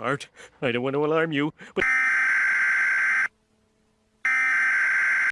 Art, I don't want to alarm you, but